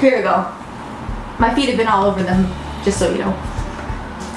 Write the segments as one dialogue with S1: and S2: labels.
S1: Here we go. My feet have been all over them, just so you know.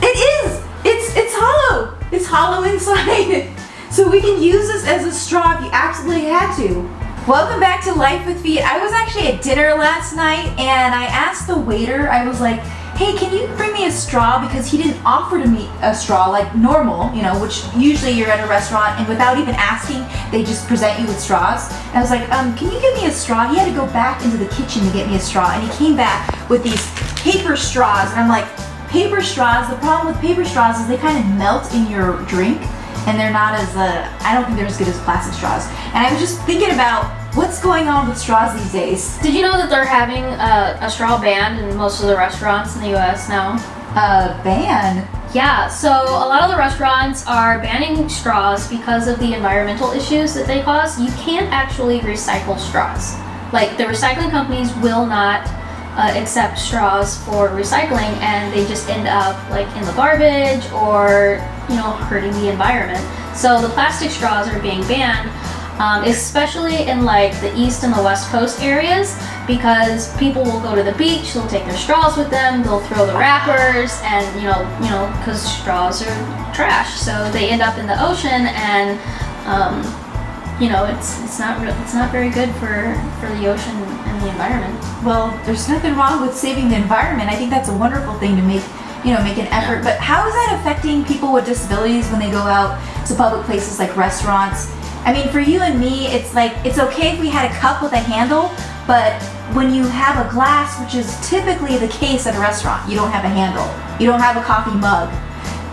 S1: It is! It's it's hollow! It's hollow inside. so we can use this as a straw if you absolutely had to. Welcome back to Life with Feet. I was actually at dinner last night and I asked the waiter, I was like, hey, can you bring me a straw? Because he didn't offer to me a straw like normal, you know, which usually you're at a restaurant and without even asking, they just present you with straws. And I was like, um, can you give me a straw? He had to go back into the kitchen to get me a straw and he came back with these paper straws and I'm like, paper straws, the problem with paper straws is they kind of melt in your drink and they're not as, uh, I don't think they're as good as plastic straws. And I was just thinking about What's going on with straws these days?
S2: Did you know that they're having a, a straw ban in most of the restaurants in the US now?
S1: A ban?
S2: Yeah, so a lot of the restaurants are banning straws because of the environmental issues that they cause. You can't actually recycle straws. Like the recycling companies will not uh, accept straws for recycling and they just end up like in the garbage or you know hurting the environment. So the plastic straws are being banned um, especially in like the east and the west coast areas because people will go to the beach, they'll take their straws with them, they'll throw the wrappers and you know, you know, because straws are trash, so they end up in the ocean and um, you know, it's it's not real, it's not very good for for the ocean and the environment.
S1: Well, there's nothing wrong with saving the environment. I think that's a wonderful thing to make you know, make an effort. But how is that affecting people with disabilities when they go out to public places like restaurants I mean, for you and me, it's like, it's okay if we had a cup with a handle, but when you have a glass, which is typically the case at a restaurant, you don't have a handle. You don't have a coffee mug.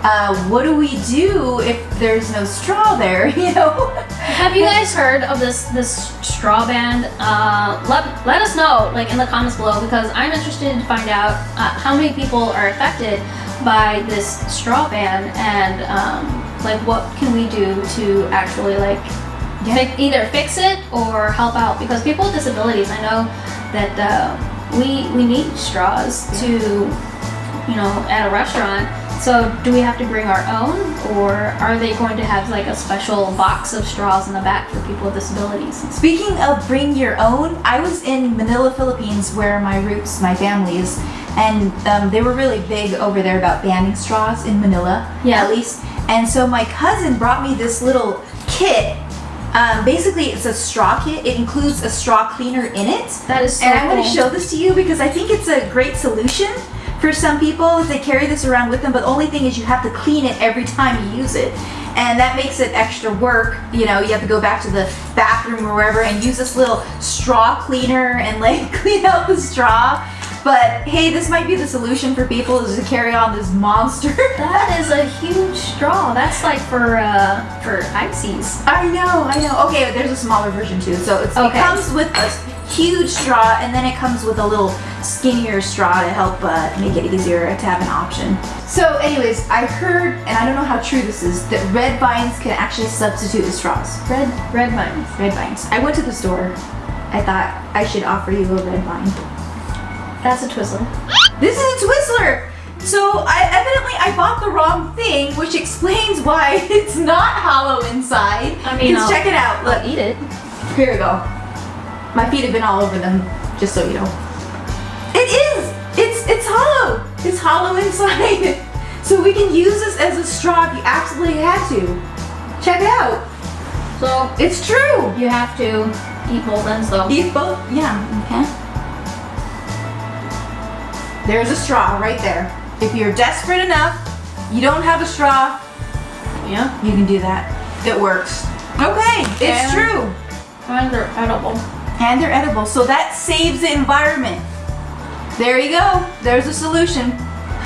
S1: Uh, what do we do if there's no straw there, you know?
S2: Have you guys heard of this this straw ban? Uh, let, let us know like in the comments below because I'm interested to find out uh, how many people are affected by this straw ban and um, like what can we do to actually like yeah. either fix it or help out because people with disabilities I know that uh, we we need straws yeah. to you know at a restaurant so do we have to bring our own or are they going to have like a special box of straws in the back for people with disabilities?
S1: Speaking of bring your own, I was in Manila, Philippines where my roots, my family is and um, they were really big over there about banning straws in Manila, yeah. at least. And so my cousin brought me this little kit. Um, basically, it's a straw kit. It includes a straw cleaner in it.
S2: That is so
S1: And
S2: I
S1: want to show this to you because I think it's a great solution for some people if they carry this around with them. But the only thing is you have to clean it every time you use it. And that makes it extra work. You know, you have to go back to the bathroom or wherever and use this little straw cleaner and like clean out the straw. But hey, this might be the solution for people is to carry on this monster.
S2: that is a huge straw. That's like for uh, for ices.
S1: I know, I know. Okay, there's a smaller version too. So okay. it comes with a huge straw and then it comes with a little skinnier straw to help uh, make it easier to have an option. So anyways, I heard, and I don't know how true this is, that red vines can actually substitute the straws.
S2: Red, red vines.
S1: Red vines. I went to the store. I thought I should offer you a red vine.
S2: That's a Twizzler.
S1: This is a Twizzler! So I evidently I bought the wrong thing, which explains why it's not hollow inside.
S2: I mean,
S1: check it out. Look,
S2: I'll eat it.
S1: Here we go. My feet have been all over them, just so you know. It is. It's it's hollow. It's hollow inside. so we can use this as a straw if you absolutely had to. Check it out.
S2: So
S1: it's true.
S2: You have to eat both ends though.
S1: Eat both. Yeah. Okay. There's a straw right there. If you're desperate enough, you don't have a straw, yeah, you can do that. It works. Okay, it's and, true.
S2: And they're edible.
S1: And they're edible, so that saves the environment. There you go. There's a solution.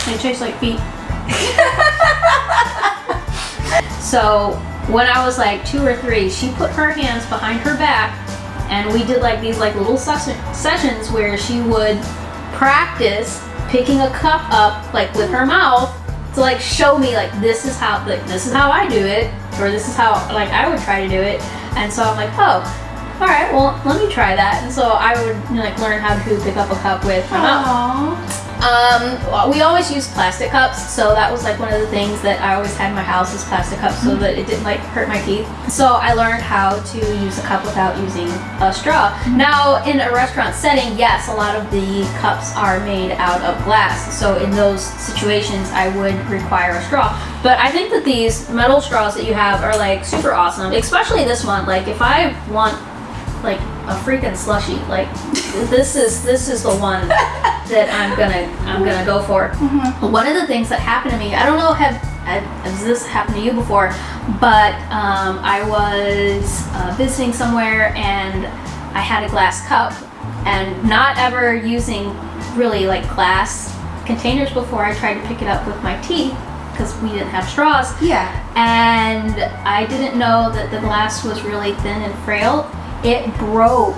S2: They taste like feet. so when I was like two or three, she put her hands behind her back and we did like these like little sessions where she would practice picking a cup up like with her mouth to like show me like this is how like this is how I do it or this is how like I would try to do it. And so I'm like oh all right well let me try that. And so I would like learn how to pick up a cup with my Aww. mouth Um, we always used plastic cups, so that was like one of the things that I always had in my house is plastic cups, so that it didn't like hurt my teeth. So I learned how to use a cup without using a straw. Now, in a restaurant setting, yes, a lot of the cups are made out of glass, so in those situations, I would require a straw. But I think that these metal straws that you have are like super awesome, especially this one. Like, if I want like a freaking slushy. Like this is this is the one that I'm gonna I'm gonna go for. One of the things that happened to me, I don't know have has this happened to you before, but um, I was uh, visiting somewhere and I had a glass cup and not ever using really like glass containers before. I tried to pick it up with my teeth because we didn't have straws
S1: Yeah.
S2: and I didn't know that the glass was really thin and frail. It broke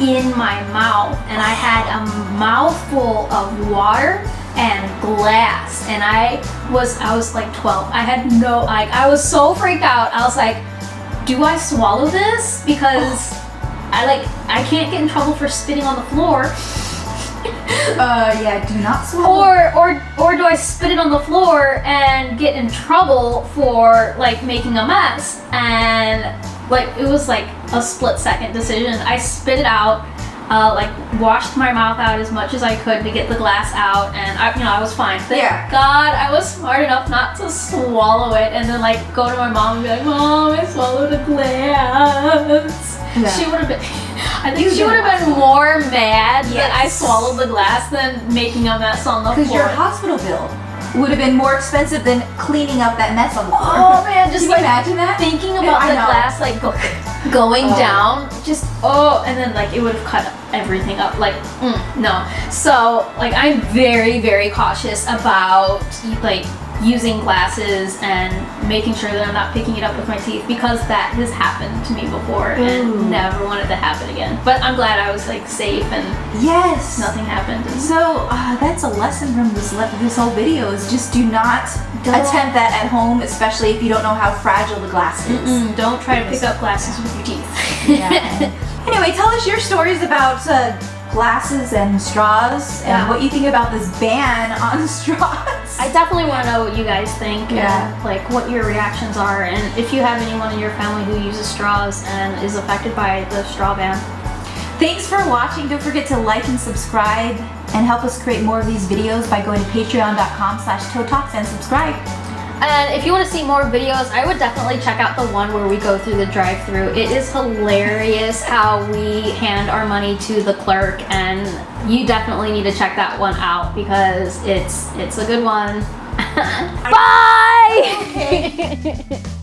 S2: in my mouth, and I had a mouthful of water and glass, and I was I was like 12. I had no like I was so freaked out. I was like, do I swallow this? Because I like I can't get in trouble for spitting on the floor.
S1: Uh, yeah. Do not swallow.
S2: Or or or do I spit it on the floor and get in trouble for like making a mess? And like it was like a split second decision. I spit it out, uh, like washed my mouth out as much as I could to get the glass out, and I you know I was fine. Thank
S1: Yeah.
S2: God I was smart enough not to swallow it and then like go to my mom and be like, Mom, I swallowed a glass.
S1: Yeah.
S2: She would have been. I think
S1: You've
S2: she would have been more mad that I swallowed the glass than making a mess on the floor.
S1: Because your hospital bill would have been more expensive than cleaning up that mess on the floor.
S2: Oh man, just
S1: Can
S2: like
S1: imagine that?
S2: thinking about the glass like go, going
S1: Oh.
S2: down, just oh, and then like it would have cut everything up. Like mm, no, so like I'm very very cautious about like using glasses and making sure that I'm not picking it up with my teeth because that has happened to me before
S1: Ooh.
S2: and never wanted to happen again. But I'm glad I was like safe and
S1: Yes.
S2: nothing happened.
S1: So uh, that's a lesson from this le- this whole video is just do not
S2: Don't-
S1: attempt that at home, especially if you don't know how fragile the glass is.
S2: Mm, don't try to pick up glasses with your teeth.
S1: Yeah. anyway, tell us your stories about uh, glasses and straws and what you think about this ban on straws.
S2: I definitely want to know what you guys think
S1: Yeah.
S2: and like what your reactions are and if you have anyone in your family who uses straws and is affected by the straw ban.
S1: Thanks for watching. Don't forget to like and subscribe and help us create more of these videos by going to patreon.com slash toe talks and subscribe.
S2: And if you want to see more videos, I would definitely check out the one where we go through the drive-through. It is hilarious how we hand our money to the clerk and you definitely need to check that one out because it's it's a good one. Bye!
S1: Okay.